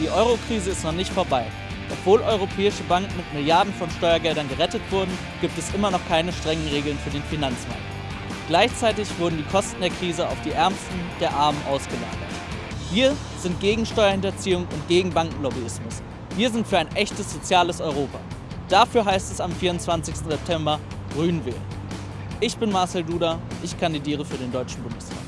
Die Euro-Krise ist noch nicht vorbei. Obwohl europäische Banken mit Milliarden von Steuergeldern gerettet wurden, gibt es immer noch keine strengen Regeln für den Finanzmarkt. Gleichzeitig wurden die Kosten der Krise auf die Ärmsten der Armen ausgelagert. Wir sind gegen Steuerhinterziehung und gegen Bankenlobbyismus. Wir sind für ein echtes soziales Europa. Dafür heißt es am 24. September Grün wählen. Ich bin Marcel Duda, ich kandidiere für den Deutschen Bundestag.